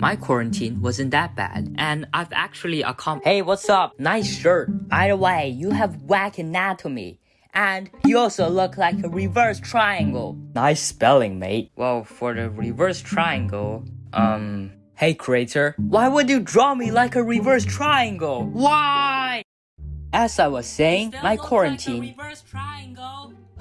My quarantine wasn't that bad, and I've actually accomplished- Hey, what's up? Nice shirt. By the way, you have whack anatomy. And you also look like a reverse triangle. Nice spelling, mate. Well, for the reverse triangle, um... Hey, creator, why would you draw me like a reverse triangle? Why? As I was saying, my quarantine...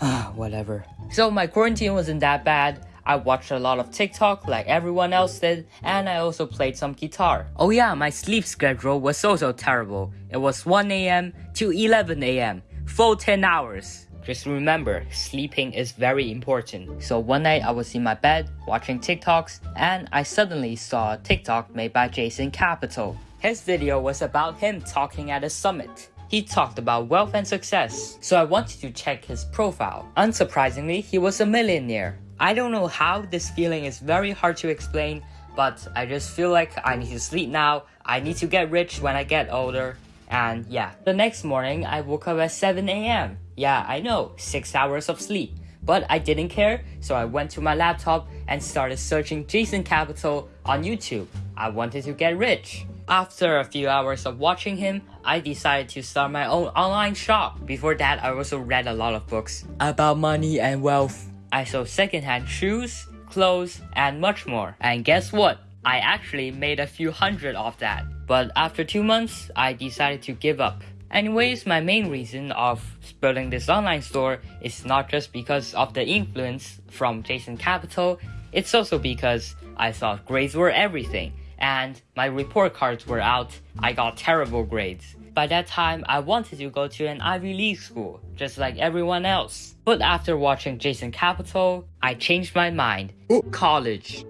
Ah, whatever. So my quarantine wasn't that bad. I watched a lot of TikTok like everyone else did, and I also played some guitar. Oh yeah, my sleep schedule was also terrible. It was 1 a.m. to 11 a.m. Full 10 hours. Just remember, sleeping is very important. So one night I was in my bed watching TikToks and I suddenly saw a TikTok made by Jason Capital. His video was about him talking at a summit. He talked about wealth and success, so I wanted to check his profile. Unsurprisingly, he was a millionaire. I don't know how this feeling is very hard to explain, but I just feel like I need to sleep now, I need to get rich when I get older, and yeah. The next morning, I woke up at 7 a.m. Yeah, I know, 6 hours of sleep. But I didn't care, so I went to my laptop and started searching Jason Capital on YouTube. I wanted to get rich. After a few hours of watching him, I decided to start my own online shop. Before that, I also read a lot of books about money and wealth. I sold secondhand shoes, clothes, and much more. And guess what? I actually made a few hundred off that. But after two months, I decided to give up. Anyways, my main reason of building this online store is not just because of the influence from Jason Capital, it's also because I thought grades were everything and my report cards were out, I got terrible grades. By that time, I wanted to go to an Ivy League school, just like everyone else. But after watching Jason Capital, I changed my mind. College.